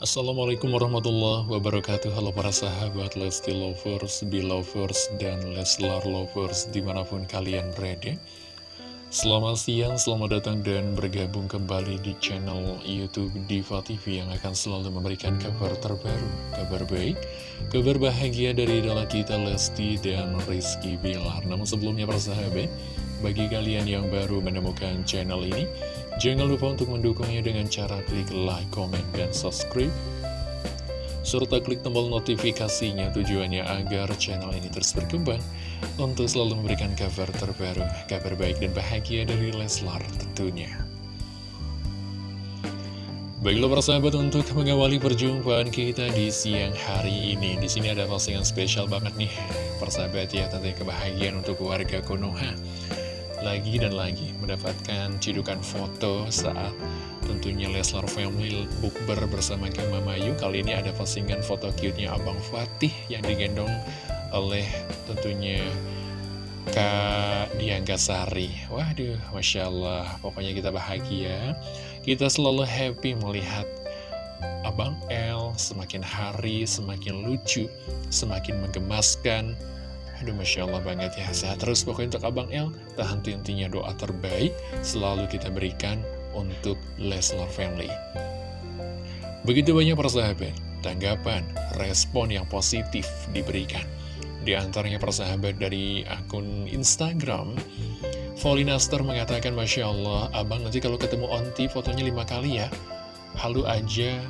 Assalamualaikum warahmatullahi wabarakatuh Halo para sahabat Lesti Lovers, Belovers, dan Leslar Lovers di mana pun kalian berada Selamat siang, selamat datang dan bergabung kembali di channel Youtube Diva TV yang akan selalu memberikan kabar terbaru, kabar baik, kabar bahagia dari idola kita Lesti dan Rizky Bilar. Namun sebelumnya persahabat, bagi kalian yang baru menemukan channel ini, jangan lupa untuk mendukungnya dengan cara klik like, comment, dan subscribe serta klik tombol notifikasinya tujuannya agar channel ini terus berkembang untuk selalu memberikan kabar terbaru, kabar baik dan bahagia dari Leslar tentunya. Baiklah para sahabat untuk mengawali perjumpaan kita di siang hari ini. Di sini ada postingan spesial banget nih, persahabat ya, tentunya kebahagiaan untuk warga Konoha. Lagi dan lagi mendapatkan cidukan foto saat tentunya Leslar Family bukber bersama Kim Mamayu Kali ini ada postingan foto cute-nya Abang Fatih yang digendong oleh tentunya Kak Diangga Sari. Waduh, Masya Allah. Pokoknya kita bahagia. Kita selalu happy melihat Abang L semakin hari semakin lucu Semakin menggemaskan Aduh Masya Allah banget ya Sehat terus pokoknya untuk Abang L Tahan intinya doa terbaik Selalu kita berikan untuk Leslar Family. Begitu banyak persahabat, tanggapan, respon yang positif diberikan. Di antaranya persahabat dari akun Instagram, Volinaster mengatakan, Masya Allah, abang nanti kalau ketemu onti fotonya lima kali ya. Halu aja,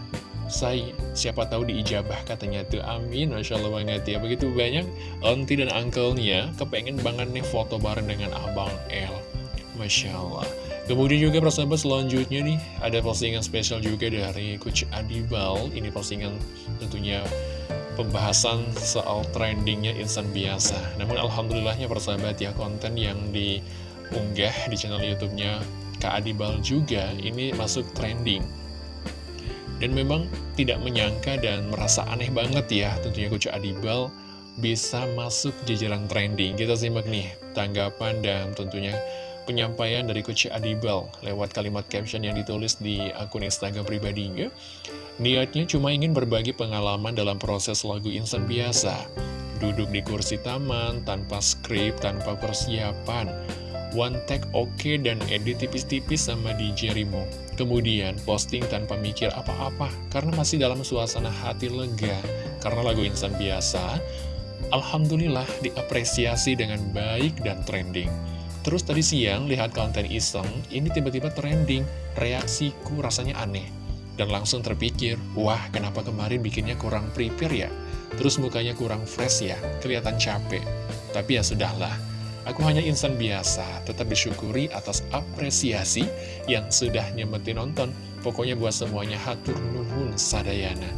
saya siapa tahu diijabah katanya tuh. Amin Masya Allah banget ya. Begitu banyak onti dan uncle-nya kepengen banget nih foto bareng dengan abang L Masya Allah. Kemudian juga persahabat selanjutnya nih ada postingan spesial juga dari Coach Adibal. Ini postingan tentunya pembahasan soal trendingnya insan biasa. Namun Alhamdulillahnya persahabat ya konten yang diunggah di channel Youtubenya Kak Adibal juga ini masuk trending Dan memang tidak menyangka dan merasa aneh banget ya tentunya Coach Adibal bisa masuk jajaran trending Kita simak nih tanggapan dan tentunya penyampaian dari Coach Adibal lewat kalimat caption yang ditulis di akun Instagram pribadinya. Niatnya cuma ingin berbagi pengalaman dalam proses lagu insan biasa. Duduk di kursi taman, tanpa skrip, tanpa persiapan. One take oke okay, dan edit tipis-tipis sama DJ Rimo. Kemudian posting tanpa mikir apa-apa karena masih dalam suasana hati lega. Karena lagu insan biasa, Alhamdulillah diapresiasi dengan baik dan trending. Terus tadi siang lihat konten iseng, ini tiba-tiba trending, reaksiku rasanya aneh. Dan langsung terpikir, wah kenapa kemarin bikinnya kurang prepare ya? Terus mukanya kurang fresh ya, kelihatan capek. Tapi ya sudahlah, aku hanya insan biasa, tetap disyukuri atas apresiasi yang sudah nyemetin nonton. Pokoknya buat semuanya hatur nuhun sadayana.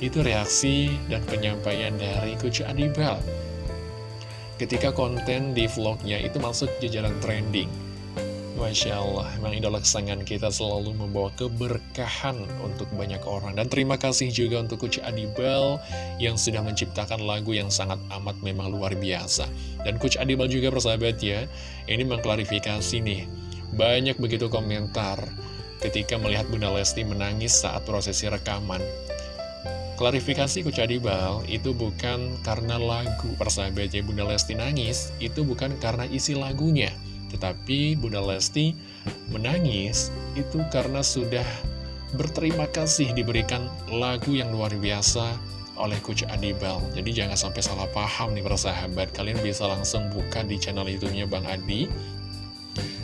Itu reaksi dan penyampaian dari Coach Adibal ketika konten di vlognya itu masuk jajaran trending. Masya Allah, memang idola kesayangan kita selalu membawa keberkahan untuk banyak orang. Dan terima kasih juga untuk Coach Adibal yang sudah menciptakan lagu yang sangat amat memang luar biasa. Dan Coach Adibal juga persahabat ya, ini mengklarifikasi nih, banyak begitu komentar ketika melihat Bunda Lesti menangis saat prosesi rekaman. Klarifikasi Coach Adibal itu bukan karena lagu persahabatnya Bunda Lesti nangis, itu bukan karena isi lagunya. Tetapi Bunda Lesti menangis itu karena sudah berterima kasih diberikan lagu yang luar biasa oleh Coach Adibal. Jadi jangan sampai salah paham nih persahabat. Kalian bisa langsung buka di channel YouTube-nya Bang Adi.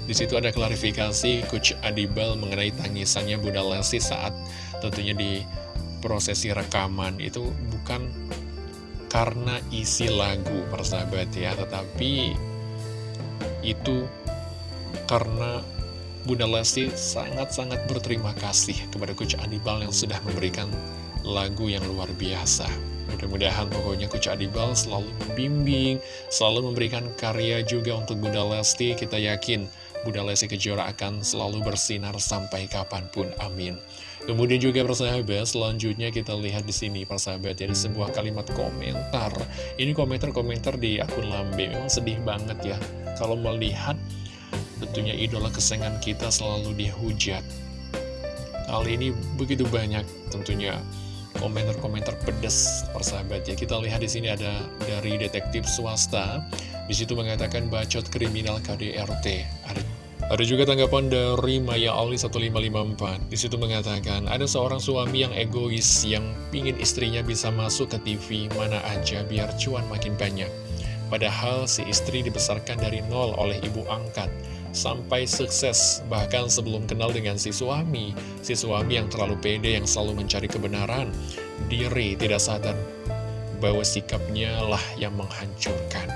Di situ ada klarifikasi Coach Adibal mengenai tangisannya Bunda Lesti saat tentunya di prosesi rekaman itu bukan karena isi lagu persahabat ya Tetapi itu karena Bunda Lesti sangat-sangat berterima kasih kepada Coach Adibal yang sudah memberikan lagu yang luar biasa. Mudah-mudahan pokoknya Coach Adibal selalu membimbing, selalu memberikan karya juga untuk Bunda Lesti. Kita yakin Bunda Lesti Kejora akan selalu bersinar sampai kapan pun, amin. Kemudian juga persahabat, selanjutnya kita lihat di sini persahabat ya, sebuah kalimat komentar. Ini komentar-komentar di akun Lambe, memang sedih banget ya. Kalau melihat tentunya idola kesayangan kita selalu dihujat. Kali ini begitu banyak tentunya komentar-komentar pedas persahabat ya. Kita lihat di sini ada dari detektif swasta. Di situ mengatakan bacot kriminal KDRT. Ada, ada juga tanggapan dari Maya Ali 1554. Di situ mengatakan ada seorang suami yang egois yang pingin istrinya bisa masuk ke TV mana aja biar cuan makin banyak. Padahal si istri dibesarkan dari nol oleh ibu angkat sampai sukses bahkan sebelum kenal dengan si suami si suami yang terlalu pede yang selalu mencari kebenaran diri tidak sadar bahwa sikapnya lah yang menghancurkan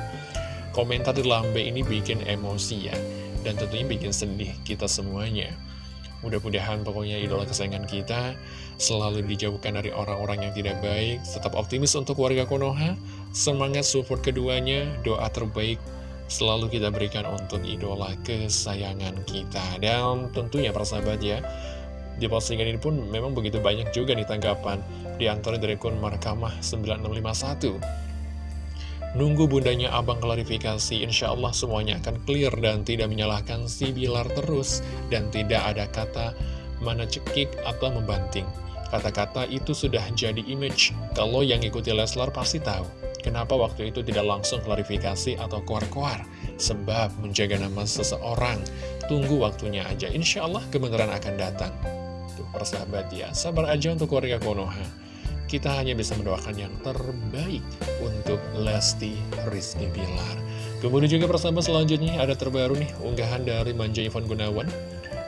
komentar di lambe ini bikin emosi ya dan tentunya bikin sedih kita semuanya Mudah-mudahan pokoknya idola kesayangan kita selalu dijauhkan dari orang-orang yang tidak baik. Tetap optimis untuk warga Konoha. Semangat support keduanya. Doa terbaik selalu kita berikan untuk idola kesayangan kita. Dan tentunya persahabat ya, di postingan ini pun memang begitu banyak juga nih tanggapan. Di antara dari akun Markamah 9651. Nunggu bundanya abang klarifikasi, insya Allah semuanya akan clear dan tidak menyalahkan si Bilar terus. Dan tidak ada kata mana cekik atau membanting. Kata-kata itu sudah jadi image, kalau yang ikuti Leslar pasti tahu. Kenapa waktu itu tidak langsung klarifikasi atau kuar-kuar? Sebab menjaga nama seseorang, tunggu waktunya aja. Insya Allah kebenaran akan datang. Tuh, persahabat ya, sabar aja untuk keluarga Konoha. Kita hanya bisa mendoakan yang terbaik untuk Lesti Rizky Bilar. Kemudian juga persahabat selanjutnya ada terbaru nih, unggahan dari Manja Ivan Gunawan.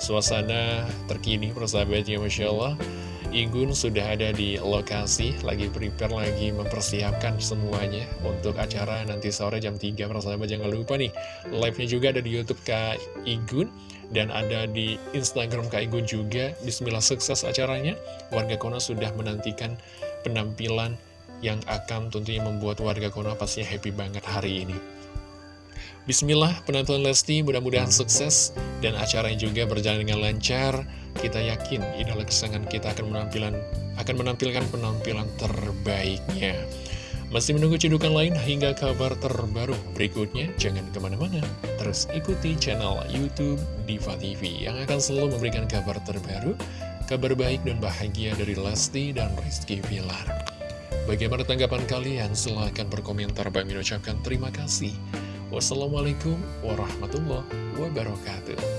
Suasana terkini persahabatnya Masya Allah Igun sudah ada di lokasi, lagi prepare, lagi mempersiapkan semuanya untuk acara nanti sore jam 3, persahabat jangan lupa nih, live-nya juga ada di Youtube Kak Igun, dan ada di Instagram Kak Igun juga, bismillah sukses acaranya, warga Kono sudah menantikan penampilan yang akan tentunya membuat warga Kono pastinya happy banget hari ini. Bismillah, penonton Lesti mudah-mudahan sukses dan acaranya juga berjalan dengan lancar. Kita yakin idola kesayangan kita akan menampilkan akan menampilkan penampilan terbaiknya. Masih menunggu cedukan lain hingga kabar terbaru berikutnya? Jangan ke mana-mana, terus ikuti channel Youtube Diva TV yang akan selalu memberikan kabar terbaru, kabar baik dan bahagia dari Lesti dan Rizky Villar. Bagaimana tanggapan kalian? Silahkan berkomentar. Bang ucapkan terima kasih. Wassalamualaikum warahmatullahi wabarakatuh.